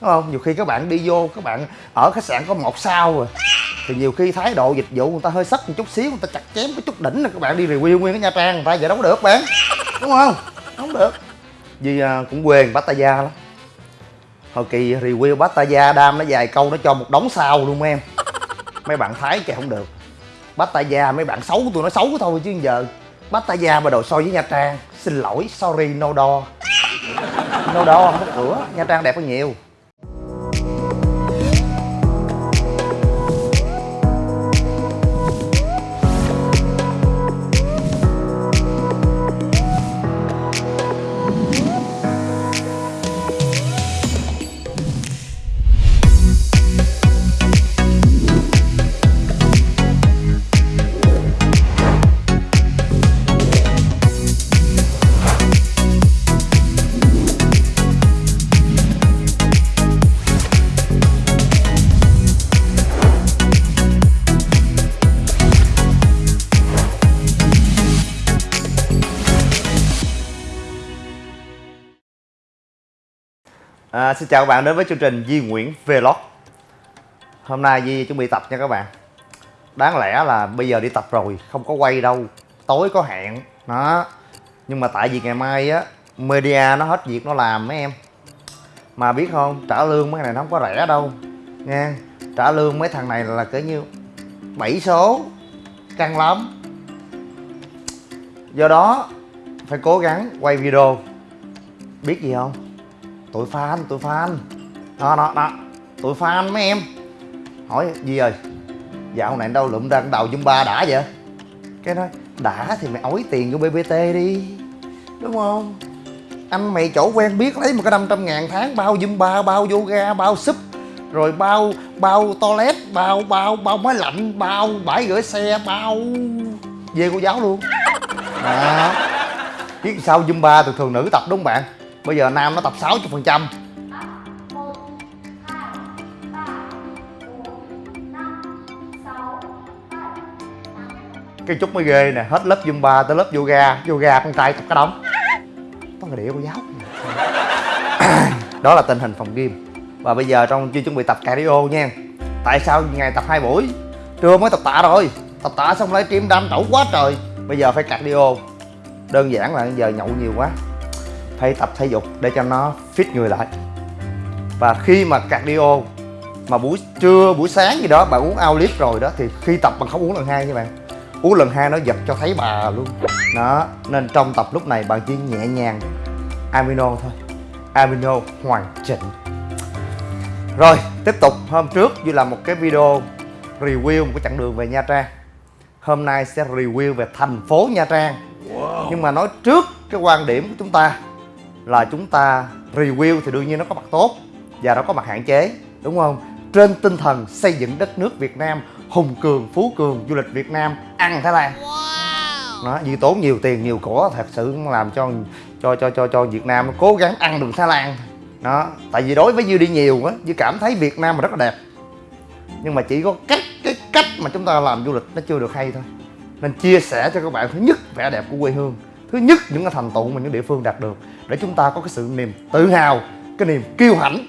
đúng không? Nhiều khi các bạn đi vô các bạn ở khách sạn có một sao rồi. Thì nhiều khi thái độ dịch vụ người ta hơi sắc một chút xíu người ta chặt chém có chút đỉnh là các bạn đi review nguyên cái nha trang người ta vậy đâu có được bạn. Đúng không? Không được. Vì à, cũng quê Pattaya lắm. Hồi kỳ review Pattaya đam nó dài câu nó cho một đống sao luôn em. Mấy bạn thái kìa không được. Pattaya mấy bạn xấu tụi nó xấu thôi chứ giờ Pattaya mà đồ so với Nha Trang xin lỗi sorry no door. No door không có cửa. Nha Trang đẹp hơn nhiều. À, xin chào các bạn đến với chương trình Di Nguyễn Vlog. Hôm nay Di chuẩn bị tập nha các bạn. Đáng lẽ là bây giờ đi tập rồi Không có quay đâu. Tối có hẹn đó. Nhưng mà tại vì ngày mai á Media nó hết việc nó làm mấy em. Mà biết không Trả lương mấy này nó không có rẻ đâu Nha. Trả lương mấy thằng này là cỡ như 7 số Căng lắm. Do đó Phải cố gắng quay video. Biết gì không? Tụi fan tụi fan. Đó đó đó. Tụi fan mấy em. Hỏi gì ơi dạo này đâu lụm ra đầu ba đã vậy? Cái nói, đã thì mày ối tiền vô bbt đi. Đúng không? Anh mày chỗ quen biết lấy một cái 500 ngàn tháng, bao ba bao yoga, bao súp rồi bao bao toilet, bao bao bao máy lạnh, bao bãi gửi xe, bao về cô giáo luôn. Đó. Biết sao ba thường thường nữ tập đúng không bạn? Bây giờ nam nó tập 60 phần trăm. Cái chút mới ghê nè, hết lớp zumba tới lớp yoga. Yoga con trai tập cái đống. Có người địa cô giáo. Đó là tình hình phòng gym. Và bây giờ trong chưa chuẩn bị tập cardio nha. Tại sao ngày tập hai buổi? Trưa mới tập tạ rồi. Tập tạ xong lấy stream đam tẩu quá trời. Bây giờ phải cardio. Đơn giản là giờ nhậu nhiều quá phải tập thể dục để cho nó fit người lại. Và khi mà cardio mà buổi trưa buổi sáng gì đó bạn uống ao lít rồi đó thì khi tập bạn không uống lần hai nha bạn uống lần hai nó giật cho thấy bà luôn. Đó nên trong tập lúc này bạn chỉ nhẹ nhàng amino thôi amino hoàn chỉnh. Rồi tiếp tục. Hôm trước như là một cái video review một cái chặng đường về Nha Trang. Hôm nay sẽ review về thành phố Nha Trang. Wow. nhưng mà nói trước cái quan điểm của chúng ta là chúng ta review thì đương nhiên nó có mặt tốt và nó có mặt hạn chế đúng không? Trên tinh thần xây dựng đất nước Việt Nam hùng cường phú cường du lịch Việt Nam ăn Thái Lan wow. nó vì tốn nhiều tiền nhiều của thật sự làm cho cho cho cho cho Việt Nam cố gắng ăn được Thái Lan đó tại vì đối với Dư đi nhiều á Dư cảm thấy Việt Nam mà rất là đẹp. Nhưng mà chỉ có cách cái cách mà chúng ta làm du lịch nó chưa được hay thôi. Nên chia sẻ cho các bạn thứ nhất vẻ đẹp của quê hương thứ nhất, những cái thành tựu mà những địa phương đạt được để chúng ta có cái sự niềm tự hào, cái niềm kiêu hãnh.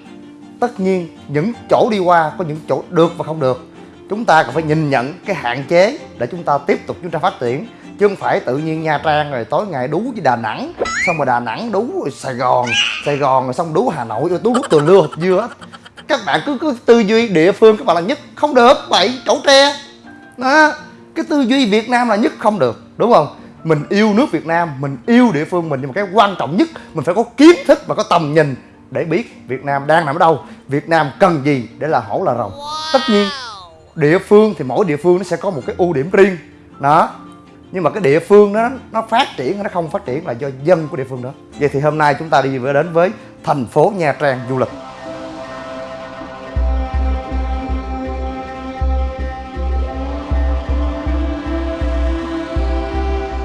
Tất nhiên, những chỗ đi qua có những chỗ được và không được. Chúng ta cần phải nhìn nhận cái hạn chế để chúng ta tiếp tục chúng ta phát triển, chứ không phải tự nhiên nha trang rồi tối ngày đú với đà nẵng, xong rồi đà nẵng đú rồi sài gòn sài gòn rồi xong đú hà nội, rồi đú đú từ lưa dưa các bạn cứ cứ tư duy địa phương các bạn là nhất, không được vậy chỗ tre. Đó, cái tư duy việt nam là nhất, không được, đúng không? Mình yêu nước Việt Nam, mình yêu địa phương mình, nhưng mà cái quan trọng nhất, mình phải có kiến thức và có tầm nhìn để biết Việt Nam đang nằm ở đâu, Việt Nam cần gì để là hổ là rồng. Tất nhiên, địa phương thì mỗi địa phương nó sẽ có một cái ưu điểm riêng. Đó. Nhưng mà cái địa phương đó, nó phát triển nó không phát triển là do dân của địa phương đó. Vậy thì hôm nay chúng ta đi đến với thành phố Nha Trang du lịch.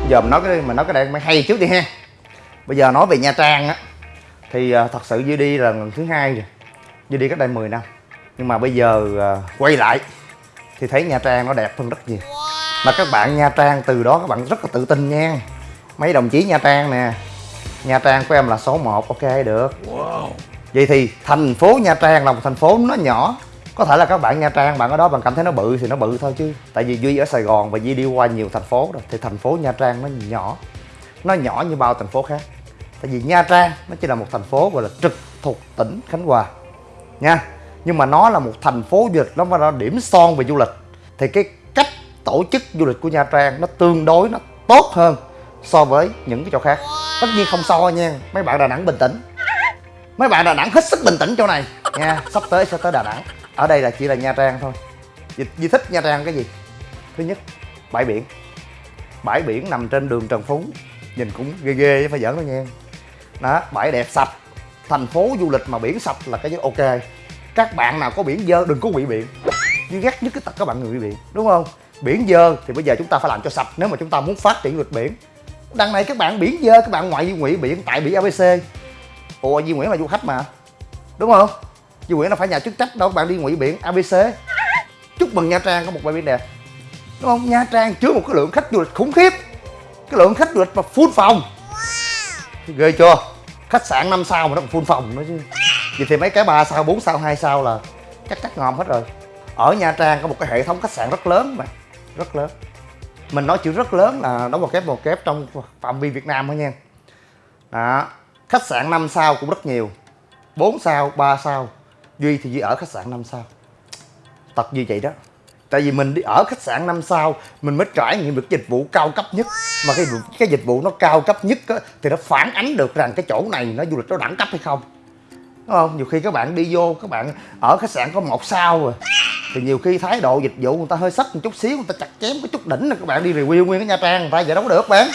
Giờ mình nói cái mình nói cái này mới hay trước đi ha. Bây giờ nói về nha trang á thì uh, thật sự duy đi là lần thứ hai rồi. Duy đi cách đây 10 năm. Nhưng mà bây giờ uh, quay lại thì thấy nha trang nó đẹp hơn rất nhiều. Mà các bạn nha trang từ đó các bạn rất là tự tin nha. Mấy đồng chí nha trang nè. Nha trang của em là số 1 ok được. Wow. vậy thì thành phố nha trang là một thành phố nó nhỏ có thể là các bạn nha trang, bạn ở đó bạn cảm thấy nó bự thì nó bự thôi chứ. Tại vì duy ở sài gòn và duy đi qua nhiều thành phố rồi, thì thành phố nha trang nó nhỏ. Nó nhỏ như bao thành phố khác. Tại vì nha trang nó chỉ là một thành phố gọi là trực thuộc tỉnh khánh hòa, nha. Nhưng mà nó là một thành phố du lịch, nó là điểm son về du lịch. Thì cái cách tổ chức du lịch của nha trang nó tương đối, nó tốt hơn so với những cái chỗ khác. Tất nhiên không so nha, mấy bạn đà nẵng bình tĩnh. Mấy bạn đà nẵng hết sức bình tĩnh chỗ này, nha. Sắp tới sẽ tới đà nẵng ở đây là chỉ là nha trang thôi. Di, di thích nha trang cái gì? Thứ nhất bãi biển. Bãi biển nằm trên đường trần phú. Nhìn cũng ghê ghê chứ phải giỡn đâu nha. Đó bãi đẹp sạch. Thành phố du lịch mà biển sạch là cái gì? Ok. Các bạn nào có biển dơ đừng có bị biển. Nhưng ghét nhất cái tật các bạn người bị biển đúng không? Biển dơ thì bây giờ chúng ta phải làm cho sạch. Nếu mà chúng ta muốn phát triển du lịch biển. Đằng này các bạn biển dơ các bạn ngoại di nguyện biển tại biển abc ủa Di nguyễn là du khách mà. Đúng không? Duy nguyễn là phải nhà chức trách đâu các bạn đi ngụy biển abc chúc mừng nha trang có một bãi biển đẹp. Đúng không? Nha trang chứa một cái lượng khách du lịch khủng khiếp. Cái lượng khách du lịch mà full phòng. Ghê chưa? Khách sạn 5 sao mà nó còn full phòng nữa chứ. Vậy thì mấy cái 3 sao 4 sao 2 sao là chắc chắc ngon hết rồi. Ở nha trang có một cái hệ thống khách sạn rất lớn mà. Rất lớn. Mình nói chữ rất lớn là đóng một kép một kép trong phạm vi việt nam thôi nha. Đó. Khách sạn 5 sao cũng rất nhiều. 4 sao 3 sao duy thì duy ở khách sạn 5 sao? Tật như vậy đó. Tại vì mình đi ở khách sạn 5 sao mình mới trải nghiệm được dịch vụ cao cấp nhất. Mà cái cái dịch vụ nó cao cấp nhất á, thì nó phản ánh được rằng cái chỗ này nó du lịch nó đẳng cấp hay không. Đúng không? Nhiều khi các bạn đi vô các bạn ở khách sạn có một sao rồi thì nhiều khi thái độ dịch vụ người ta hơi sắt một chút xíu người ta chặt chém cái chút đỉnh là các bạn đi review nguyên cái nha trang người ta vậy đâu có được bạn.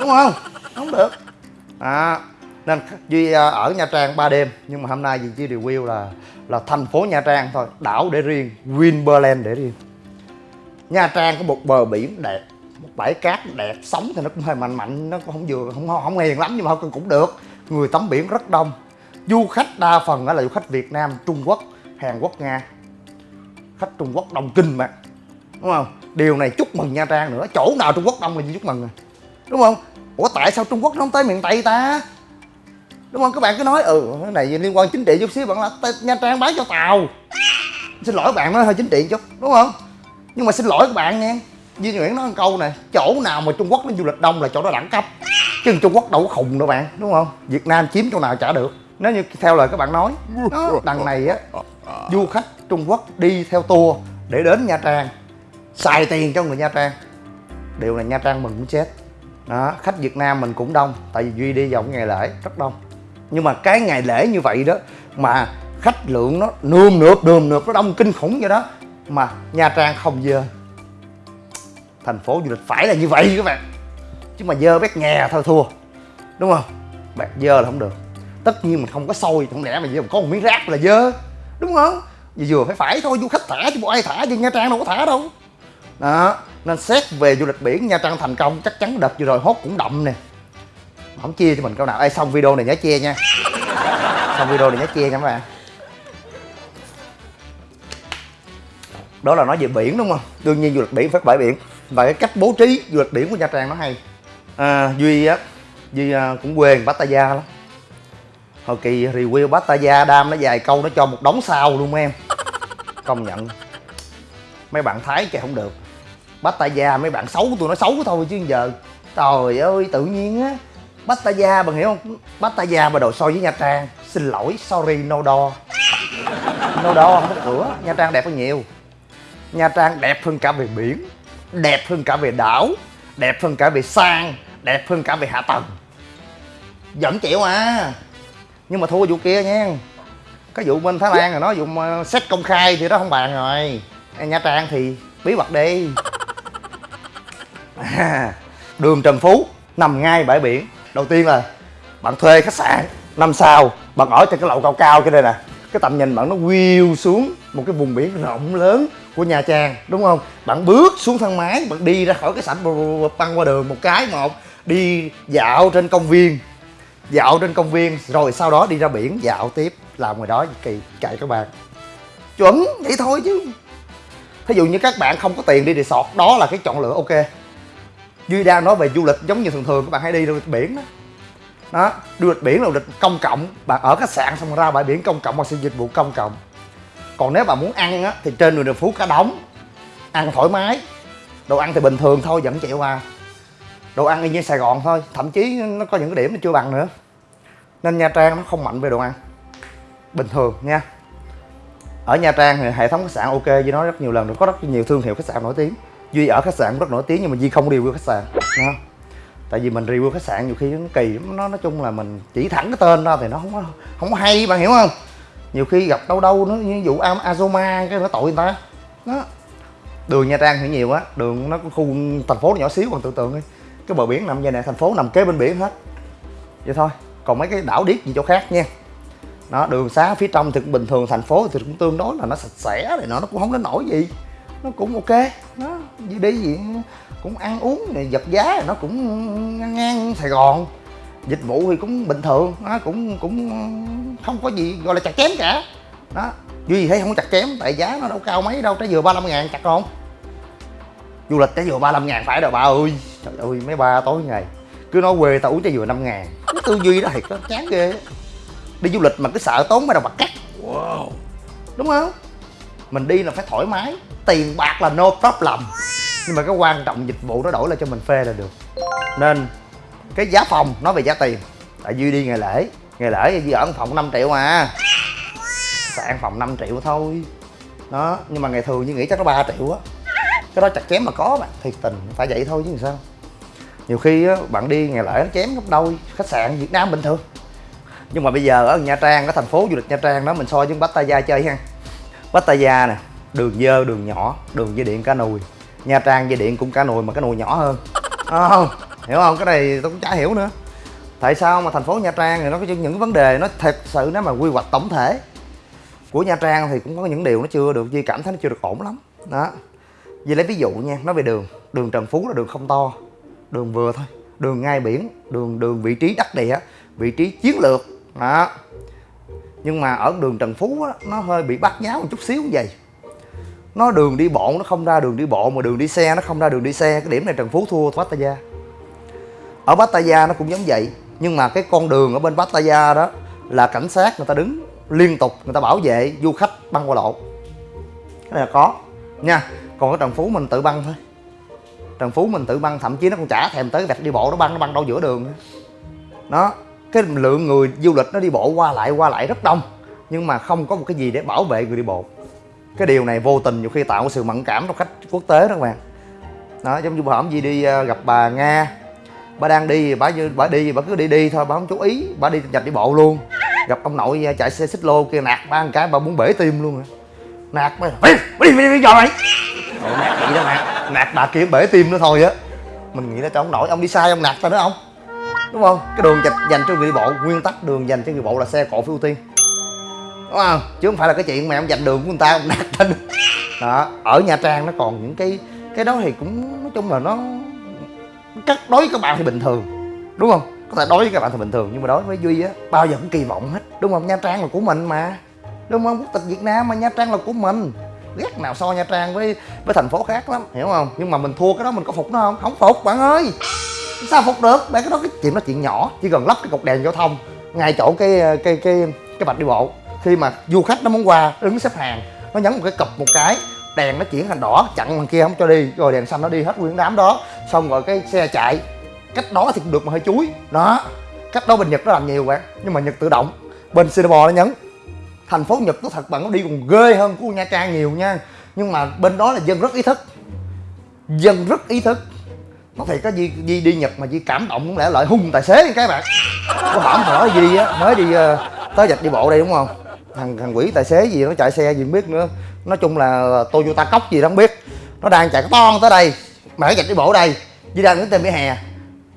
Đúng không? Không được. À, nên duy à, ở nha trang 3 đêm, nhưng mà hôm nay duy chỉ review là là thành phố nha trang thôi, đảo để riêng, winberland để riêng. Nha trang có một bờ biển đẹp, một bãi cát đẹp, sóng thì nó cũng hơi mạnh mạnh, nó cũng không vừa, không không hiền lắm nhưng mà cũng được. Người tắm biển rất đông. Du khách đa phần là du khách việt nam, trung quốc, hàn quốc, nga. Khách trung quốc đông kinh mà, đúng không? Điều này chúc mừng nha trang nữa, chỗ nào trung quốc đông là chúc mừng rồi, đúng không? Ủa, tại sao trung quốc nó không tới miền tây ta? Đúng không? Các bạn cứ nói ừ cái này liên quan chính trị chút xíu bạn là nha trang bán cho tàu xin lỗi bạn nó hơi chính trị chút đúng không? Nhưng mà xin lỗi các bạn nha. Duy Nguyễn nói một câu này chỗ nào mà Trung Quốc nó du lịch đông là chỗ đó đẳng cấp chứ Trung Quốc đâu có khùng đâu bạn. Đúng không? Việt Nam chiếm chỗ nào chả được. Nếu như theo lời các bạn nói đó, đằng này á du khách Trung Quốc đi theo tour để đến Nha Trang xài tiền cho người Nha Trang. Điều này Nha Trang mừng cũng chết. Đó khách Việt Nam mình cũng đông tại vì Duy đi vào ngày lễ rất đông nhưng mà cái ngày lễ như vậy đó, mà khách lượng nó nườm nượp nườm nượp, nó đông kinh khủng vậy đó, mà Nha Trang không dơ. Thành phố du lịch phải là như vậy các bạn. Chứ mà dơ bét nhè thôi, thua. Đúng không? Bạn dơ là không được. Tất nhiên mình không có sôi không lẽ mà giờ có một miếng rác là dơ. Đúng không? Vì vừa phải phải thôi, du khách thả chứ bộ ai thả chứ, nha trang đâu có thả đâu. Đó, nên xét về du lịch biển, nha trang thành công, chắc chắn đợt vừa rồi hốt cũng đậm nè không chia cho mình câu nào. Ai xong video này nhớ chia nha. Xong video này nhớ chia nha các bạn. Đó là nói về biển đúng không? Đương nhiên du lịch biển phải bãi biển. Và cái cách bố trí du lịch biển của nha trang nó hay. À, duy á duy à, cũng quê pattaya lắm. Hồi kỳ review pattaya đam nó dài câu nó cho một đống sao luôn em. Công nhận. Mấy bạn thái kìa không được. Pattaya mấy bạn xấu tôi nó xấu thôi chứ giờ. Trời ơi tự nhiên á pattaya bạn hiểu không? Pattaya mà đồ so với nha trang. Xin lỗi, sorry, no đo no đo không có cửa. Nha trang đẹp hơn nhiều. Nha trang đẹp hơn cả về biển, đẹp hơn cả về đảo, đẹp hơn cả về sang, đẹp hơn cả về hạ tầng. Vẫn chịu à. Nhưng mà thua vụ kia nha. Cái vụ bên thái lan rồi nó vụ xét công khai thì đó không bàn rồi. Nha trang thì bí mật đi. Đường trần phú, nằm ngay bãi biển đầu tiên là bạn thuê khách sạn năm sao, bạn ở trên cái lầu cao cao cái đây nè. Cái tầm nhìn bạn nó view xuống một cái vùng biển rộng lớn của Nha Trang, đúng không? Bạn bước xuống thang máy, bạn đi ra khỏi cái sảnh băng qua đường một cái, một, đi dạo trên công viên. Dạo trên công viên, rồi sau đó đi ra biển, dạo tiếp, làm ngoài đó kỳ chạy các bạn. Chuẩn, vậy thôi chứ. Thí dụ như các bạn không có tiền đi resort, đó là cái chọn lựa, ok duy đang nói về du lịch giống như thường thường, các bạn hay đi du lịch biển đó. Đó, du lịch biển là du lịch công cộng. Bạn ở khách sạn xong ra bãi biển công cộng hoặc sử dịch vụ công cộng. Còn nếu bạn muốn ăn á, thì trên đường đường phú cả đóng. Ăn thoải mái. Đồ ăn thì bình thường thôi, vẫn chịu à. Đồ ăn y như sài gòn thôi, thậm chí nó có những cái điểm nó chưa bằng nữa. Nên nha trang nó không mạnh về đồ ăn. Bình thường nha. Ở nha trang thì hệ thống khách sạn ok với nó rất nhiều lần rồi có rất nhiều thương hiệu khách sạn nổi tiếng duy ở khách sạn rất nổi tiếng nhưng mà duy không review khách sạn nha tại vì mình review khách sạn nhiều khi nó kỳ nó nói chung là mình chỉ thẳng cái tên ra thì nó không có không có hay, bạn hiểu không? Nhiều khi gặp đâu đâu nó như vụ Azoma, cái nó tội người ta. Đó. Đường nha trang thì nhiều á, đường nó khu, thành phố nhỏ xíu, còn tưởng tượng đi, cái bờ biển nằm vậy nè, thành phố nằm kế bên biển hết. Vậy thôi, còn mấy cái đảo điếc gì chỗ khác nha. Nó đường xá phía trong thì cũng bình thường, thành phố thì cũng tương đối là nó sạch sẽ thì nó nó cũng không đến nổi gì nó cũng ok. Nó đi đi gì cũng ăn uống này vật giá nó cũng ngang, ngang sài gòn. Dịch vụ thì cũng bình thường nó cũng cũng không có gì gọi là chặt chém cả. Đó duy thấy không có chặt chém tại giá nó đâu cao mấy đâu trái dừa 35 ngàn chặt không? Du lịch trái dừa 35 ngàn phải đâu bà ơi. Trời ơi mấy ba tối ngày cứ nói quê tao uống trái dừa 5 ngàn. Cái tư duy đó thiệt chán ghê. Đi du lịch mà cứ sợ tốn mấy đồng bạc cắt. Wow. Đúng không mình đi là phải thoải mái tiền bạc là no problem. Nhưng mà cái quan trọng dịch vụ nó đổi lại cho mình phê là được. Nên cái giá phòng nói về giá tiền. Tại duy đi ngày lễ ngày lễ duy ở phòng 5 triệu mà sạn phòng 5 triệu thôi. Đó nhưng mà ngày thường như nghĩ chắc nó 3 triệu á. Cái đó chặt chém mà có bạn thiệt tình phải vậy thôi chứ làm sao. Nhiều khi á, bạn đi ngày lễ nó chém gấp đôi khách sạn Việt Nam bình thường. Nhưng mà bây giờ ở Nha Trang ở thành phố du lịch Nha Trang đó mình so với Pattaya chơi ha. Pattaya nè đường dơ đường nhỏ đường dây điện cá nùi. Nha Trang dây điện cũng cá nùi mà cá nùi nhỏ hơn. À, không hiểu không? Cái này tôi cũng chả hiểu nữa. Tại sao mà thành phố Nha Trang thì nó có những vấn đề nó thật sự nếu mà quy hoạch tổng thể của Nha Trang thì cũng có những điều nó chưa được di cảm thấy nó chưa được ổn lắm. Đó. Duy lấy ví dụ nha nói về đường. Đường Trần Phú là đường không to đường vừa thôi đường ngay biển đường đường vị trí đắc địa vị trí chiến lược. Đó nhưng mà ở đường Trần Phú á, nó hơi bị bắt nháo một chút xíu như vậy. Nó đường đi bộ nó không ra đường đi bộ mà đường đi xe nó không ra đường đi xe. Cái điểm này Trần Phú thua Pattaya. Ở Pattaya nó cũng giống vậy. Nhưng mà cái con đường ở bên Pattaya đó là cảnh sát người ta đứng liên tục người ta bảo vệ du khách băng qua lộ. Cái này là có. Nha còn cái Trần Phú mình tự băng thôi. Trần Phú mình tự băng thậm chí nó còn chả thèm tới vạch đi bộ nó băng nó băng đâu giữa đường nữa. Đó cái lượng người du lịch nó đi bộ qua lại qua lại rất đông nhưng mà không có một cái gì để bảo vệ người đi bộ. Cái điều này vô tình nhiều khi tạo sự mẫn cảm trong khách quốc tế đó các bạn. Đó giống như bà hổng gì đi ờ, gặp bà nga. Bà đang đi bà như bà đi bà cứ đi đi thôi bà không chú ý bà đi nhập đi bộ luôn. Gặp ông nội ờ, chạy xe xích lô kia nạt ba một cái bà muốn bể tim luôn rồi. Nạt bà đi đi đi đi, đi nạt đó nạt nạt bà kia bể tim nữa thôi á. Mình nghĩ là cho ông nội ông đi sai ông nạt sao nữa không? Đúng không? Cái đường dành cho người đi bộ, nguyên tắc đường dành cho người bộ là xe cộ phải ưu tiên. Đúng không? Chứ không phải là cái chuyện mà em dành đường của người ta, ông nạt tên đó, ở nha trang nó còn những cái cái đó thì cũng, nói chung là nó cắt đối với các bạn thì bình thường. Đúng không? Có thể đối với các bạn thì bình thường, nhưng mà đối với duy á, bao giờ cũng kỳ vọng hết. Đúng không? Nha trang là của mình mà. Đúng không? Quốc tịch việt nam mà, nha trang là của mình. Ghét nào so nha trang với với thành phố khác lắm, hiểu không? Nhưng mà mình thua cái đó mình có phục nó không? Không phục, bạn ơi! Sao phục được? Bạn cái đó cái chuyện đó, chuyện nhỏ, chỉ cần lắp cái cột đèn giao thông, ngay chỗ cái cái cái cái vạch đi bộ. Khi mà du khách nó muốn qua đứng xếp hàng, nó nhấn một cái cụp một cái, đèn nó chuyển thành đỏ, chặn bằng kia không cho đi, rồi đèn xanh nó đi hết nguyên đám đó. Xong rồi cái xe chạy, cách đó thì cũng được mà hơi chuối. Đó, cách đó bên nhật nó làm nhiều bạn, nhưng mà nhật tự động. Bên singapore nó nhấn. Thành phố nhật nó thật bạn nó đi còn ghê hơn của nha trang nhiều nha. Nhưng mà bên đó là dân rất ý thức. Dân rất ý thức nó thiệt có gì, di đi nhật mà gì cảm động cũng lẽ lợi hung tài xế cái bạn? Có hổm thở gì á mới đi uh, tới dạch đi bộ đây đúng không? Thằng thằng quỷ tài xế gì nó chạy xe gì không biết nữa. Nói chung là toyota cốc gì đó không biết. Nó đang chạy cái ton tới đây mà cái dạch đi bộ đây. Đi đang đứng trên vỉa hè.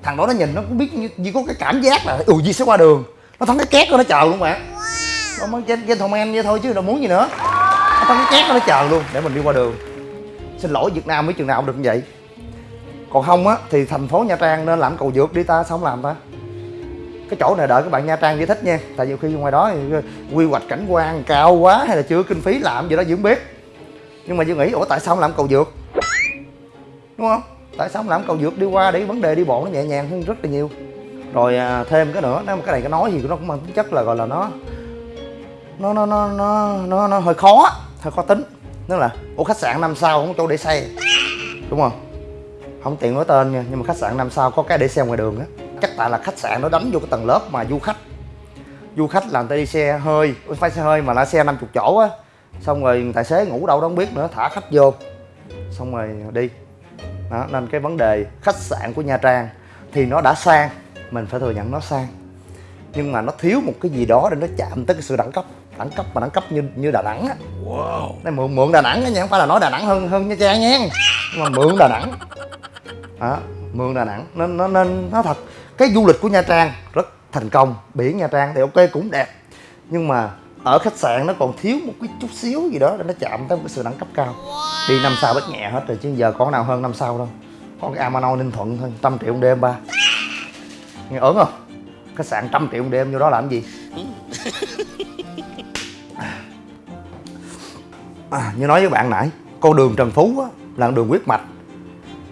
Thằng đó nó nhìn nó cũng biết như, như có cái cảm giác là ừ gì sẽ qua đường. Nó thắng cái két của nó chờ luôn bạn. Nó mới trên trên thùng em vậy thôi chứ đâu muốn gì nữa. Nó thắng cái két của nó chờ luôn để mình đi qua đường. Xin lỗi việt nam mấy trường nào cũng được như vậy còn không á thì thành phố nha trang nên làm cầu vượt đi ta sao không làm ta? Cái chỗ này đợi các bạn nha trang giải thích nha tại nhiều khi ngoài đó thì quy hoạch cảnh quan cao quá hay là chưa kinh phí làm gì đó dưỡng biết. Nhưng mà dương nghĩ ủa tại sao không làm cầu vượt? Đúng không? Tại sao không làm cầu vượt đi qua để vấn đề đi bộ nó nhẹ nhàng hơn rất là nhiều. Rồi à, thêm cái nữa nếu mà cái này cái nói gì nó cũng mang tính chất là gọi là nó nó nó nó nó nó, nó hơi khó hơi khó tính. Tức là ủa khách sạn năm sao không có chỗ để xe? Đúng không? Không tiện nói tên nha nhưng mà khách sạn năm sao có cái để xe ngoài đường á. Chắc tại là khách sạn nó đánh vô cái tầng lớp mà du khách. Du khách làm ta đi xe hơi phải xe hơi mà là xe 50 chỗ á. Xong rồi tài xế ngủ đâu đó không biết nữa thả khách vô. Xong rồi đi. Đó nên cái vấn đề khách sạn của nha trang thì nó đã sang mình phải thừa nhận nó sang. Nhưng mà nó thiếu một cái gì đó để nó chạm tới cái sự đẳng cấp đẳng cấp mà đẳng cấp như như đà nẵng á. Wow. mượn mượn đà nẵng á nha không phải là nói đà nẵng hơn hơn nha trang nha. Nhưng mà mượn đà nẵng đó mường đà nẵng. Nên nó nên nó thật cái du lịch của nha trang rất thành công biển nha trang thì ok cũng đẹp. Nhưng mà ở khách sạn nó còn thiếu một cái chút xíu gì đó để nó chạm tới một cái sự đẳng cấp cao. Đi năm sao bất nhẹ hết rồi chứ giờ có nào hơn năm sao đâu. Có cái Amano Ninh Thuận thôi trăm triệu một đêm ba. Nghe ớn không? Khách sạn trăm triệu một đêm vô đó làm gì? À, như nói với bạn nãy con đường Trần Phú á, là đường huyết mạch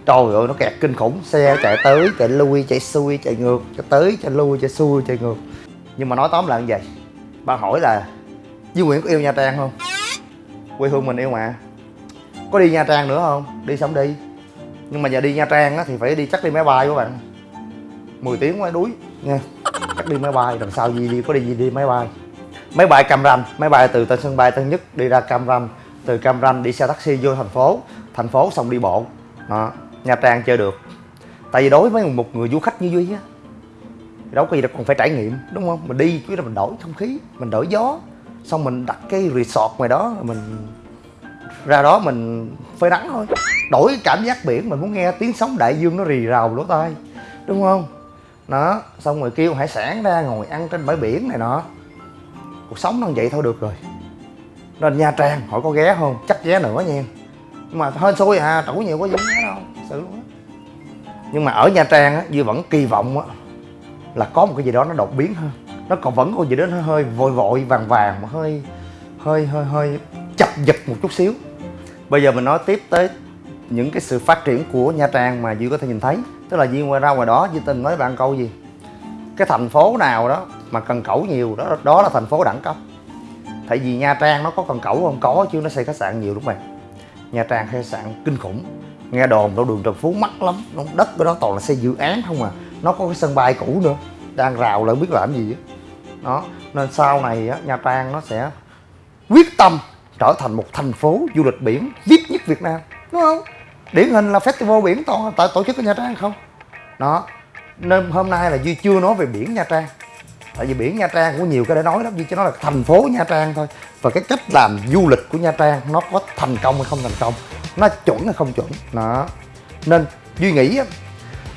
trời ơi nó kẹt kinh khủng. Xe chạy tới chạy lui chạy xuôi chạy ngược chạy tới chạy lui chạy xuôi chạy ngược. Nhưng mà nói tóm lại như vậy bạn hỏi là Duy Nguyễn có yêu Nha Trang không? Quê hương mình yêu mà. Có đi Nha Trang nữa không? Đi xong đi. Nhưng mà giờ đi Nha Trang á, thì phải đi chắc đi máy bay các bạn. 10 tiếng quá đuối nha. Chắc đi máy bay làm sau gì đi có đi gì đi máy bay. Máy bay Cam Ranh máy bay từ tên sân bay Tân Nhất đi ra Cam Ranh từ Cam Ranh đi xe taxi vô thành phố thành phố xong đi bộ. Đó. Nha Trang chơi được. Tại vì đối với một người du khách như Duy á đâu có gì đâu, còn phải trải nghiệm, đúng không? Mình đi, chứ là mình đổi không khí, mình đổi gió. Xong mình đặt cái resort ngoài đó, mình ra đó mình phơi nắng thôi. Đổi cái cảm giác biển, mình muốn nghe tiếng sóng đại dương nó rì rào lỗ tai, đúng không? Đó, xong rồi kêu hải sản ra ngồi ăn trên bãi biển này nọ. Cuộc sống nó vậy thôi được rồi. Nên nha trang, hỏi có ghé không? Chắc ghé nữa nha. Nhưng mà hên xui à trổ nhiều có gì ghé đâu sự luôn á. Nhưng mà ở nha trang á, duy vẫn kỳ vọng á, là có một cái gì đó nó đột biến hơn. Nó còn vẫn có gì đó nó hơi vội vội, vàng vàng mà hơi hơi hơi hơi chập giật một chút xíu. Bây giờ mình nói tiếp tới những cái sự phát triển của nha trang mà duy có thể nhìn thấy. Tức là duy ngoài ra ngoài đó, duy tình nói bạn câu gì? Cái thành phố nào đó mà cần cẩu nhiều đó đó là thành phố đẳng cấp. Tại vì nha trang nó có cần cẩu không? Có chứ, nó xây khách sạn nhiều đúng không nha trang khách sạn kinh khủng nghe đồn đâu đường trần phú mắc lắm đất của đó toàn là xây dự án không à. Nó có cái sân bay cũ nữa, đang rào lại biết làm gì á. Đó, nên sau này á, nha trang nó sẽ quyết tâm trở thành một thành phố du lịch biển vip nhất việt nam, đúng không? Điển hình là festival biển toàn tại tổ chức ở nha trang không? Đó, nên hôm nay là duy chưa nói về biển nha trang tại vì biển nha trang cũng nhiều cái để nói lắm nhưng chỉ nói là thành phố nha trang thôi. Và cái cách làm du lịch của nha trang nó có thành công hay không thành công nó chuẩn hay không chuẩn. Đó. Nên duy nghĩ á,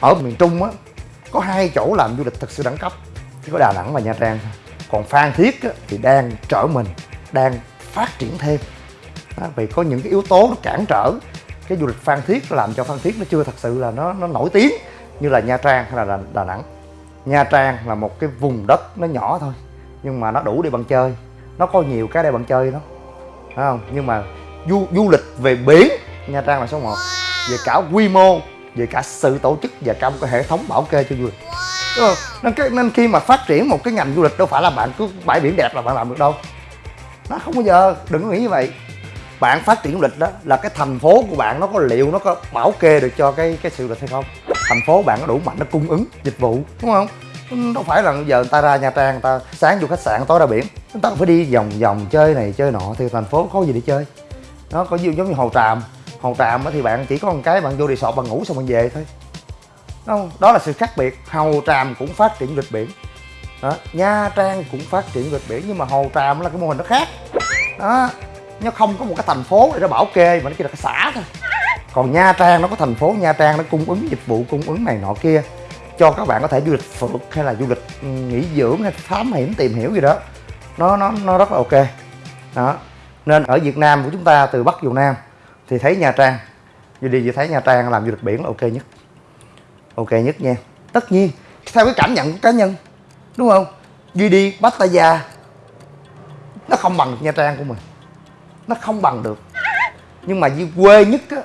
ở miền trung á có hai chỗ làm du lịch thực sự đẳng cấp chỉ có đà nẵng và nha trang thôi. Còn phan thiết á, thì đang trở mình đang phát triển thêm. Đó, vì có những cái yếu tố nó cản trở cái du lịch phan thiết làm cho phan thiết nó chưa thật sự là nó nó nổi tiếng như là nha trang hay là đà, đà nẵng nha trang là một cái vùng đất nó nhỏ thôi nhưng mà nó đủ để bạn chơi. Nó có nhiều cái để bạn chơi đó phải không? Nhưng mà du du lịch về biển nha trang là số 1 về cả quy mô về cả sự tổ chức và cả một cái hệ thống bảo kê cho du lịch. Nên, cái, nên khi mà phát triển một cái ngành du lịch đâu phải là bạn cứ bãi biển đẹp là bạn làm được đâu. Nó không bao giờ đừng có nghĩ như vậy. Bạn phát triển du lịch đó là cái thành phố của bạn nó có liệu nó có bảo kê được cho cái cái sự du lịch hay không? Thành phố bạn có đủ mạnh, nó cung ứng dịch vụ, đúng không? Đâu phải là giờ người ta ra nha trang, người ta sáng vô khách sạn, tối ra biển. Người ta phải đi vòng vòng chơi này, chơi nọ thì thành phố có gì để chơi. Nó có giống như hồ tràm. Hồ tràm thì bạn chỉ có một cái, bạn vô resort, bạn ngủ xong bạn về thôi. Không? Đó là sự khác biệt. Hồ tràm cũng phát triển du lịch biển. Đó. nha trang cũng phát triển du lịch biển, nhưng mà hồ tràm là cái mô hình nó khác. Đó, nó không có một cái thành phố để nó bảo kê, mà nó chỉ là cái xã thôi còn nha trang nó có thành phố nha trang nó cung ứng dịch vụ cung ứng này nọ kia cho các bạn có thể du lịch phượt hay là du lịch ừ, nghỉ dưỡng hay thám hiểm tìm hiểu gì đó. Nó nó nó rất là ok. Đó. Nên ở Việt Nam của chúng ta từ Bắc vào Nam thì thấy Nha Trang. Duy đi Duy thấy Nha Trang làm du lịch biển là ok nhất. Ok nhất nha. Tất nhiên theo cái cảm nhận của cá nhân đúng không? Duy đi Pattaya nó không bằng Nha Trang của mình. Nó không bằng được. Nhưng mà Duy quê nhất á,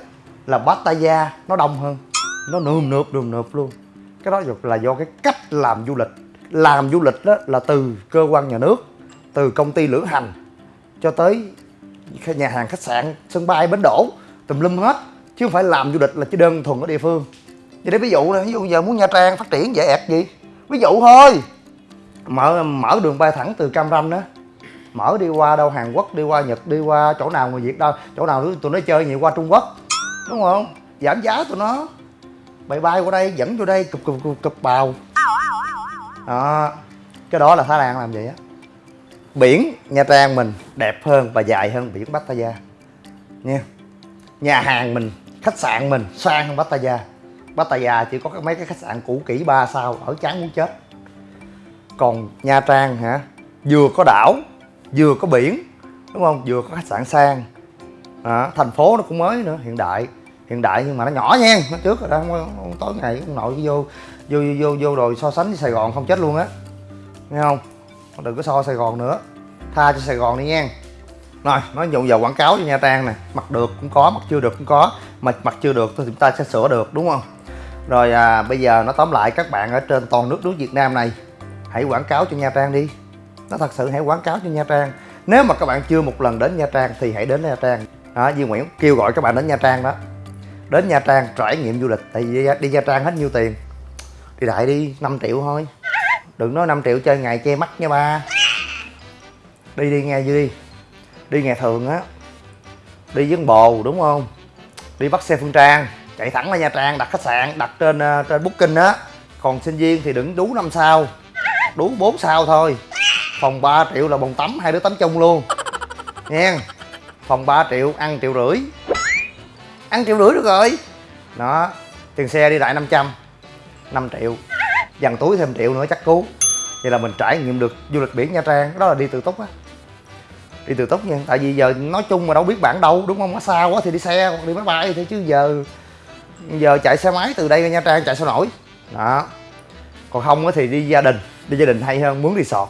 là Pattaya nó đông hơn. Nó nườm nượp nườm nượp luôn. Cái đó là do cái cách làm du lịch. Làm du lịch đó là từ cơ quan nhà nước, từ công ty lữ hành, cho tới nhà hàng khách sạn, sân bay, bến đổ tùm lum hết. Chứ không phải làm du lịch là chỉ đơn thuần ở địa phương. Vậy để ví dụ này ví dụ giờ muốn nha trang phát triển dễ ẹt gì? Ví dụ thôi. Mở mở đường bay thẳng từ cam ranh đó. Mở đi qua đâu, hàn quốc, đi qua nhật, đi qua chỗ nào người việt đâu, chỗ nào tụi nó chơi nhiều qua trung quốc đúng không? Giảm giá tụi nó. Bay bay qua đây dẫn vô đây cụp cụp cụp, cụp bào. Đó. Cái đó là thái lan làm vậy á. Biển nha trang mình đẹp hơn và dài hơn biển pattaya nha. Nhà hàng mình khách sạn mình sang hơn pattaya pattaya chỉ có mấy cái khách sạn cũ kỹ ba sao ở chán muốn chết. Còn nha trang hả? Vừa có đảo vừa có biển đúng không? Vừa có khách sạn sang. À, thành phố nó cũng mới nữa hiện đại hiện đại nhưng mà nó nhỏ nha nó trước rồi đó không, không tối ngày ông nội vô vô vô vô rồi so sánh với sài gòn không chết luôn á. Nghe không? Đừng có so sài gòn nữa. Tha cho sài gòn đi nha. Rồi nói dùng giờ quảng cáo cho nha trang nè mặt được cũng có mặt chưa được cũng có mà mặt chưa được thì chúng ta sẽ sửa được đúng không? Rồi à, bây giờ nó tóm lại các bạn ở trên toàn nước nước việt nam này hãy quảng cáo cho nha trang đi. Nó thật sự hãy quảng cáo cho nha trang. Nếu mà các bạn chưa một lần đến nha trang thì hãy đến nha trang. Đó Duy Nguyễn kêu gọi các bạn đến nha trang đó đến nha trang trải nghiệm du lịch tại vì đi nha trang hết nhiêu tiền? Đi đại đi 5 triệu thôi. Đừng nói 5 triệu chơi ngày che mắt nha ba. Đi đi nghe đi đi ngày thường á. Đi với bồ đúng không? Đi bắt xe phương trang chạy thẳng ra nha trang đặt khách sạn đặt trên uh, trên booking á. Còn sinh viên thì đừng đú năm sao. Đú 4 sao thôi. Phòng 3 triệu là bồn tắm hai đứa tắm chung luôn. Nha phòng 3 triệu ăn triệu rưỡi ăn triệu rưỡi được rồi. Đó tiền xe đi đại 500 5 triệu. Dằn túi thêm triệu nữa chắc cứu. Vậy là mình trải nghiệm được du lịch biển nha trang. Đó là đi từ túc á. Đi từ túc nha. Tại vì giờ nói chung mà đâu biết bản đâu đúng không? Nó xa quá thì đi xe hoặc đi máy bay thôi chứ giờ giờ chạy xe máy từ đây ra nha trang chạy sao nổi. Đó. Còn không thì đi gia đình đi gia đình hay hơn muốn đi sọt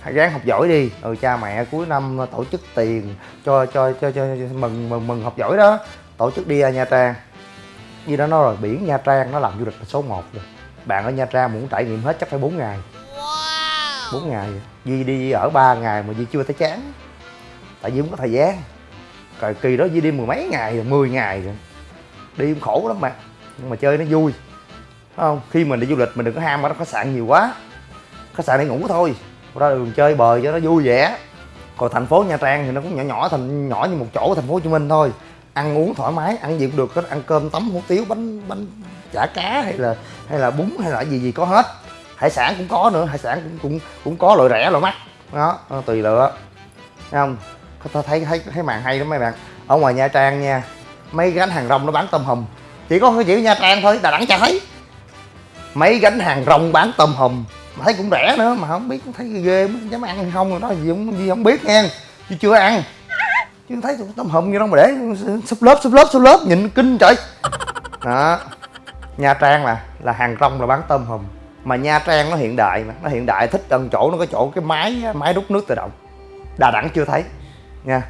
hãy ráng học giỏi đi. Ừ cha mẹ cuối năm tổ chức tiền cho cho cho, cho, cho mừng mừng mừng học giỏi đó tổ chức đi ra nha trang. Như đó nói rồi biển nha trang nó làm du lịch là số 1 rồi. Bạn ở nha trang muốn trải nghiệm hết chắc phải 4 ngày. Bốn wow. ngày. Di đi ở 3 ngày mà Di chưa thấy chán. Tại vì không có thời gian. Rồi kỳ đó Di đi mười mấy ngày rồi 10 ngày rồi. Đi cũng khổ lắm mà. Nhưng mà chơi nó vui. Đúng không? Khi mình đi du lịch mình đừng có ham ở khách sạn nhiều quá. Khách sạn để ngủ thôi. Ra đường chơi bời cho nó vui vẻ. Còn thành phố nha trang thì nó cũng nhỏ nhỏ thành nhỏ như một chỗ thành phố hồ chí minh thôi ăn uống thoải mái ăn gì cũng được có ăn cơm tấm hủ tiếu bánh bánh chả cá hay là hay là bún hay là gì gì có hết. Hải sản cũng có nữa hải sản cũng cũng cũng có loại rẻ loại mắc. Đó tùy lựa. Thấy không? Có thấy thấy thấy màn hay lắm mấy bạn. Ở ngoài nha trang nha mấy gánh hàng rong nó bán tôm hùm. Chỉ có cái nha trang thôi đà nẵng chả thấy. Mấy gánh hàng rong bán tôm hùm mà thấy cũng rẻ nữa mà không biết thấy ghê dám ăn hay không rồi đó gì không gì không biết nghe, chứ chưa ăn chứ thấy tôm hùm như đó mà để súp lớp súp lớp súp lớp, nhìn kinh trời. Đó, nha trang là là hàng rong là bán tôm hùm. Mà nha trang nó hiện đại mà, nó hiện đại, thích gần chỗ, nó có chỗ cái máy máy rút nước tự động. Đà nẵng chưa thấy, nha.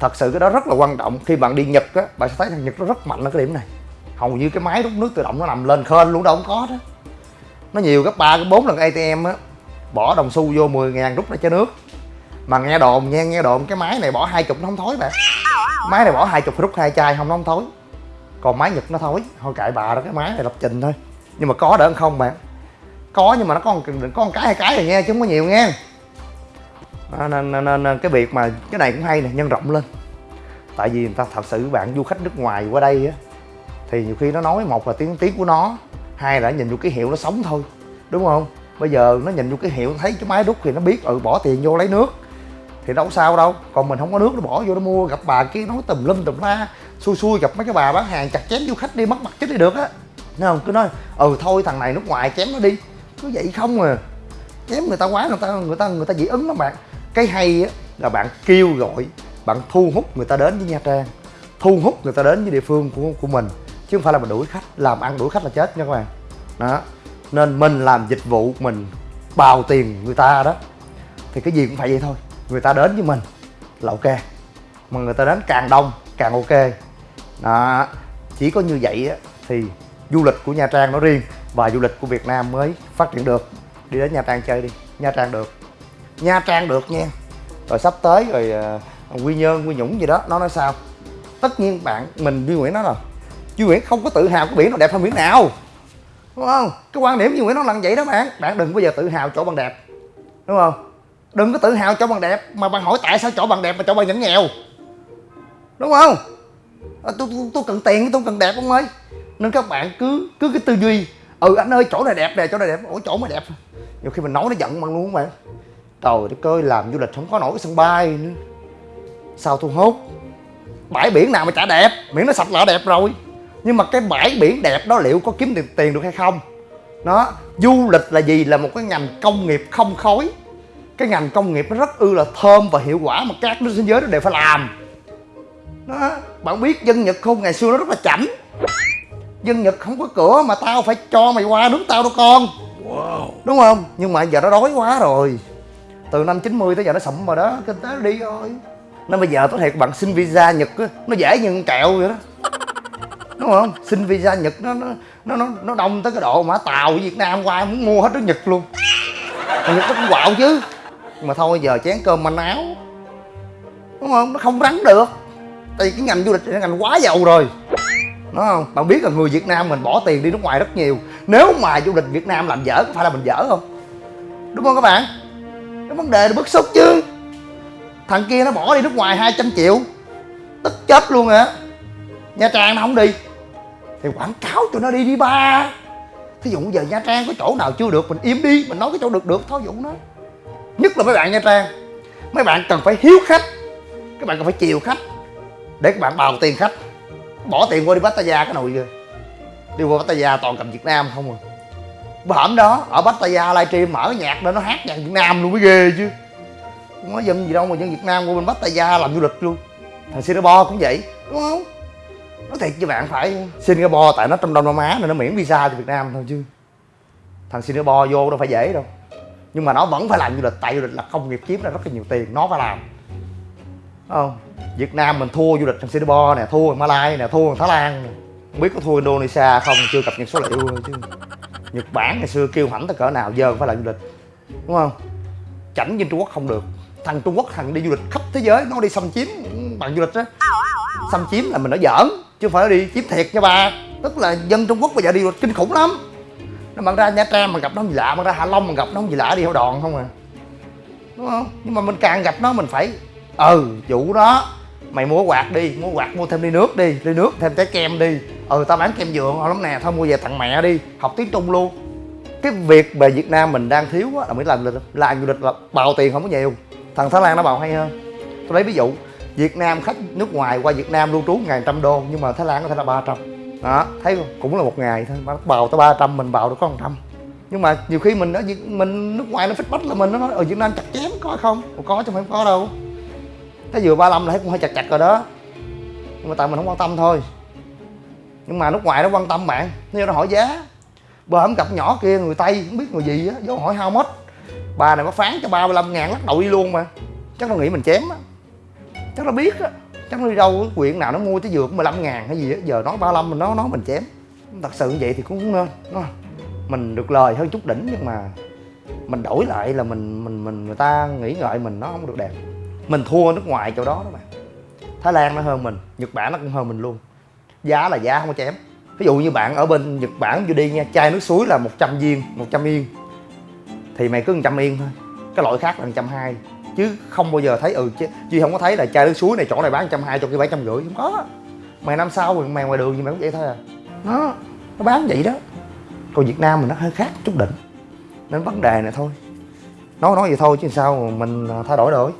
Thật sự cái đó rất là quan trọng. Khi bạn đi nhật á, bạn sẽ thấy thằng nhật nó rất mạnh ở cái điểm này. Hầu như cái máy rút nước tự động nó nằm lên khên luôn, đâu không có đó. Nó nhiều gấp ba cái bốn lần atm á, bỏ đồng xu vô 10 ngàn rút ra cho nước mà nghe đồn nha nghe đồn cái máy này bỏ hai chục nó không thối bạn máy này bỏ hai chục rút hai chai không nó không thối. Còn máy nhật nó thối. Thôi cãi bà đó cái máy này lập trình thôi. Nhưng mà có đỡ hơn không bạn có nhưng mà nó có một, có một cái hai cái rồi nghe chứ không có nhiều nghe, nên, nên, nên cái việc mà cái này cũng hay nè nhân rộng lên. Tại vì người ta thật sự bạn du khách nước ngoài qua đây á thì nhiều khi nó nói một là tiếng tiếng của nó hai là nhìn vô cái hiệu nó sống thôi. Đúng không? Bây giờ nó nhìn vô cái hiệu thấy cái máy rút thì nó biết ừ bỏ tiền vô lấy nước thì đâu sao đâu. Còn mình không có nước, nó bỏ vô nó mua. Gặp bà kia nói tùm lum tùm la, xui xui gặp mấy cái bà bán hàng chặt chém du khách đi, mất mặt chết đi được á. Nên không? Cứ nói ừ thôi, thằng này nước ngoài chém nó đi. Cứ vậy không à. Chém người ta quá, người ta người ta người ta dị ứng lắm bạn. Cái hay á là bạn kêu gọi, bạn thu hút người ta đến với nha trang, thu hút người ta đến với địa phương của của mình. Chứ không phải là mình đuổi khách, làm ăn đuổi khách là chết nha các bạn. Đó. Nên mình làm dịch vụ mình, bào tiền người ta đó. Thì cái gì cũng phải vậy thôi người ta đến với mình là ok mà người ta đến càng đông càng ok. Đó chỉ có như vậy á, thì du lịch của nha trang nó riêng và du lịch của Việt Nam mới phát triển được. Đi đến Nha Trang chơi đi Nha Trang được. Nha Trang được nha. Rồi sắp tới rồi uh, Quy Nhơn Quy Nhũng gì đó nó nói sao? Tất nhiên bạn mình Duy Nguyễn nói là Duy Nguyễn không có tự hào cái biển nó đẹp hơn biển nào. Đúng không? Cái quan điểm Duy Nguyễn nó là vậy đó bạn. Bạn đừng bao giờ tự hào chỗ bằng đẹp. Đúng không? Đừng có tự hào chỗ bằng đẹp mà bạn hỏi tại sao chỗ bằng đẹp mà chỗ bằng vẫn nghèo. Đúng không? À, tôi, tôi, tôi cần tiền tôi cần đẹp ông ơi. Nên các bạn cứ cứ cái tư duy ừ anh ơi chỗ này đẹp nè chỗ này đẹp ủa chỗ mới đẹp. Nhiều khi mình nói nó giận bằng luôn các bạn? Trời đất ơi làm du lịch không có nổi cái sân bay nữa. Sao thu hút bãi biển nào mà chả đẹp miễn nó sạch là đẹp rồi. Nhưng mà cái bãi biển đẹp đó liệu có kiếm được tiền được hay không? Nó du lịch là gì? Là một cái ngành công nghiệp không khói cái ngành công nghiệp nó rất ư là thơm và hiệu quả mà các nước thế giới nó đều phải làm. Đó bạn biết dân nhật không? Ngày xưa nó rất là chảnh. Dân nhật không có cửa mà tao phải cho mày qua nước tao đâu con. Wow. đúng không? Nhưng mà giờ nó đói quá rồi. Từ năm 90 tới giờ nó sụm rồi đó kinh tế nó đi rồi. Nên bây giờ có thể bạn xin visa nhật á nó dễ như kẹo vậy đó. Đúng không? Xin visa nhật nó nó nó nó đông tới cái độ mà tàu việt nam qua muốn mua hết nước nhật luôn. Mà nhật nó cũng quạo chứ mà thôi, giờ chén cơm manh áo. Đúng không? Nó không rắn được. Tại vì cái ngành du lịch là ngành quá giàu rồi. Đúng không? Bạn biết là người việt nam mình bỏ tiền đi nước ngoài rất nhiều. Nếu mà du lịch việt nam làm dở, có phải là mình dở không? Đúng không các bạn? Cái vấn đề là bức xúc chứ. Thằng kia nó bỏ đi nước ngoài 200 triệu. Tức chết luôn á. Nha trang nó không đi. Thì quảng cáo cho nó đi đi ba. Thí dụ giờ nha trang có chỗ nào chưa được, mình im đi, mình nói cái chỗ được được. Thôi dụ nó nhất là mấy bạn nha trang. Mấy bạn cần phải hiếu khách. Các bạn cần phải chiều khách để các bạn bào tiền khách. Bỏ tiền qua đi Pattaya, cái nồi kìa đi qua Pattaya toàn cầm Việt Nam không à. Bữa hổm đó, ở Pattaya livestream mở nhạc đó nó hát nhạc Việt Nam luôn, mới ghê chứ. Không nói dân gì đâu mà dân Việt Nam qua bên Pattaya làm du lịch luôn. Thằng Singapore cũng vậy, đúng không? Nói thiệt với bạn phải Singapore, tại nó trong Đông Nam Á, nên nó miễn visa cho Việt Nam thôi chứ. Thằng Singapore vô đâu phải dễ đâu nhưng mà nó vẫn phải làm du lịch, tại du lịch là công nghiệp chiếm ra rất là nhiều tiền, nó phải làm. Không? Việt Nam mình thua du lịch trong Singapore nè, thua Malai Malaysia nè, thua Thái Lan nè. Không biết có thua Indonesia không, chưa cập nhật số liệu chứ. Nhật Bản ngày xưa kêu hãnh tới cỡ nào, giờ phải làm du lịch. Đúng không? Chảnh trên Trung Quốc không được. Thằng Trung Quốc thằng đi du lịch khắp thế giới, nó đi xâm chiếm bằng du lịch á. Xâm chiếm là mình nói giỡn, chứ không phải đi chiếm thiệt nha bà. Tức là dân Trung Quốc bây giờ đi du lịch kinh khủng lắm nó bạn ra Nha Trang mà gặp nó gì lạ bạn ra Hạ Long mà gặp nó gì lạ đi theo đòn không à. Đúng không? Nhưng mà mình càng gặp nó mình phải ừ chủ đó, mày mua quạt đi, mua quạt, mua thêm ly nước đi, ly nước, thêm trái kem đi. Ừ tao bán kem dừa ngon lắm nè, thôi mua về tặng mẹ đi, học tiếng trung luôn. Cái việc về việt nam mình đang thiếu á, là mới làm lịch làm du lịch là bào tiền không có nhiều. Thằng thái lan nó bào hay hơn. Tôi lấy ví dụ, việt nam khách nước ngoài qua việt nam lưu trú ngàn trăm đô, nhưng mà thái lan có thể là 300 đó, thấy không? Cũng là một ngày thôi. Mà bào tới 300 mình bào được có một trăm. Nhưng mà nhiều khi mình ở mình nước ngoài nó feedback là mình, nó nói, ở việt nam chặt chém có không? Có chứ không có đâu. Thấy vừa 35 là thấy cũng hơi chặt chặt rồi đó. Nhưng mà tại mình không quan tâm thôi. Nhưng mà nước ngoài nó quan tâm bạn. Nếu nó hỏi giá. Bờ hổm cặp nhỏ kia, người tây, không biết người gì á, vô hỏi how much. Bà này có phán cho 35 ngàn lắc đầu đi luôn mà. Chắc nó nghĩ mình chém á. Chắc nó biết á chắc nó đi đâu quyện nào nó mua tới dược 15 ngàn hay gì á, giờ nói 35 mình nói nói mình chém. Thật sự như vậy thì cũng nên mình được lời hơn chút đỉnh nhưng mà mình đổi lại là mình mình mình, người ta nghĩ ngợi mình nó không được đẹp. Mình thua nước ngoài chỗ đó đó bạn thái lan nó hơn mình, nhật bản nó cũng hơn mình luôn. Giá là giá, không có chém. Ví dụ như bạn ở bên nhật bản vô đi nha, chai nước suối là 100 viên 100 yên. Thì mày cứ 100 yên thôi. Cái loại khác là 120 chứ không bao giờ thấy ừ chứ chứ không có thấy là chai nước suối này chỗ này bán 120 cho cái bảy trăm rưỡi không có. Mày năm sau mày ngoài đường gì mày cũng vậy thôi à. Nó nó bán vậy đó. Còn việt nam mình nó hơi khác chút đỉnh. Nên vấn đề này thôi. Nói nói vậy thôi chứ sao mình à, thay đổi rồi,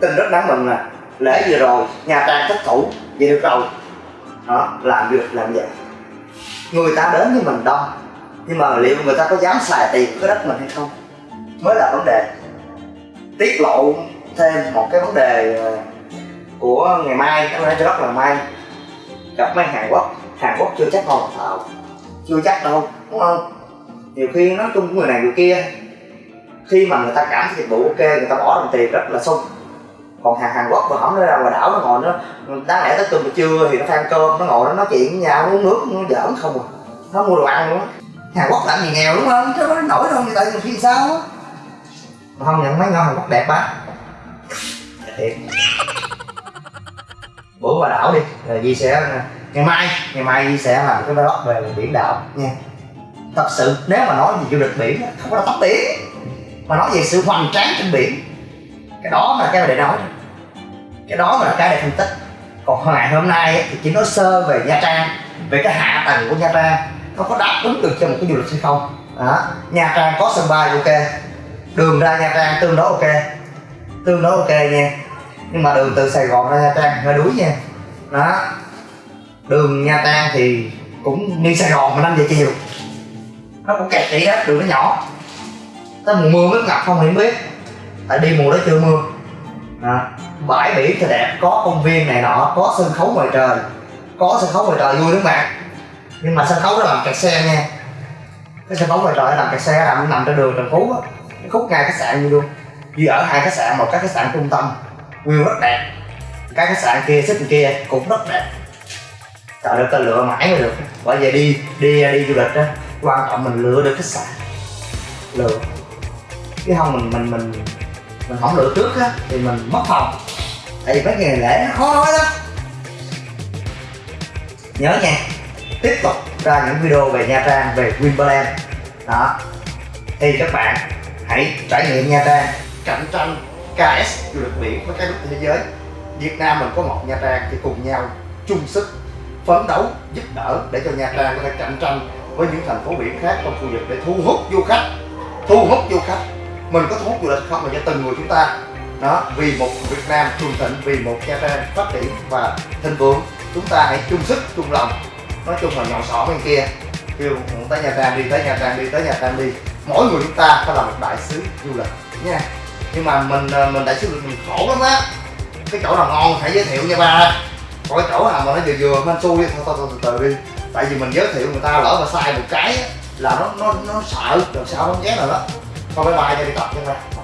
tin rất đáng mừng là lễ vừa rồi nhà trang thất thủ vậy được rồi. Đó làm được làm vậy. Người ta đến với mình đông nhưng mà liệu người ta có dám xài tiền cái đất mình hay không? Mới là vấn đề tiết lộ thêm một cái vấn đề ờ, của ngày mai. Nói rất là may. Gặp mấy hàn quốc. Hàn quốc chưa chắc còn thợ chưa chắc đâu, đúng không? Nhiều khi nói chung người này người kia, khi mà người ta cảm thấy dịch vụ ok, người ta bỏ đồng tiền rất là sung. Còn hàng Hàn Quốc mà không nó ra ngoài đảo nó ngồi nó, đáng lẽ tới tuần trưa thì nó ăn cơm, nó ngồi nó nói chuyện với nhau, uống nước nó giỡn không à. Nó mua đồ ăn luôn Hàn Quốc làm gì nghèo, đúng không? Chứ nó nổi đâu, người ta nhiều khi sao á? Mà không nhận mấy ngon Hàn Quốc đẹp ba thiệt. Bữa qua đảo đi, rồi Di sẽ, ngày mai ngày mai Di sẽ làm cái vlog về biển đảo nha. Thật sự, nếu mà nói về du lịch biển không có tóc biển mà nói về sự hoành tráng trên biển, cái đó là cái để nói cái đó là cái để phân tích. Còn ngày hôm nay thì chỉ nói sơ về nha trang, về cái hạ tầng của nha trang, nó có đáp ứng được cho một cái du lịch hay không. Đó. nha trang có sân bay, ok đường ra nha trang tương đối ok. Tương đối ok nha. Nhưng mà đường từ sài gòn ra nha trang hơi đuối nha. Đó. Đường nha trang thì cũng như sài gòn mà năm giờ chiều. Nó cũng kẹt vậy đó đường nó nhỏ. Tới mùa mưa mới ngập không thì biết. Tại đi mùa đó chưa mưa. Đó. bãi biển thì đẹp, có công viên này nọ, có sân khấu ngoài trời. Có sân khấu ngoài trời vui lắm bạn. Nhưng mà sân khấu nó làm kẹt xe nha. Cái sân khấu ngoài trời nó làm kẹt xe, làm nằm trên đường trần phú á khúc ngay khách sạn như luôn. Như ở hai khách sạn, một cái khách sạn trung tâm. View rất đẹp. Cái khách sạn kia, xích kia cũng rất đẹp. Trời ơi ta lựa mãi mới được. Bởi vậy đi đi đi du lịch á quan trọng mình lựa được khách sạn. Lựa. Chứ không mình mình mình mình không lựa trước á, thì mình mất phòng tại vì mấy ngày lễ nó khó nói lắm. Nhớ nha, tiếp tục ra những video về Nha Trang, về wimbledon đó. Thì các bạn hãy trải nghiệm Nha Trang. Cạnh tranh KS du lịch biển với các nước thế giới. Việt Nam mình có một Nha Trang thì cùng nhau chung sức phấn đấu, giúp đỡ để cho Nha Trang có thể cạnh tranh với những thành phố biển khác trong khu vực để thu hút du khách. Thu hút du khách. Mình có thu hút du lịch không mà cho từng người chúng ta. Đó, vì một Việt Nam cường thịnh, vì một Nha Trang phát triển và thịnh vượng, chúng ta hãy chung sức, chung lòng. Nói chung là nhỏ sỏ bên kia. Kêu, muốn tới Nha Trang đi, tới Nha Trang đi, tới Nha Trang đi mỗi người chúng ta phải là một đại sứ du lịch, nha. Nhưng mà mình ờ, mình đại sứ du lịch mình khổ lắm á. Cái chỗ nào ngon hãy giới thiệu nha ba. Còn cái chỗ nào mà nó vừa vừa hên xui thôi thôi thôi, từ từ đi. Tại vì mình giới thiệu người ta lỡ mà sai một cái là nó nó nó sợ làm sao nó dám rồi đó. Thôi, bye bye cho đi tập nha ba.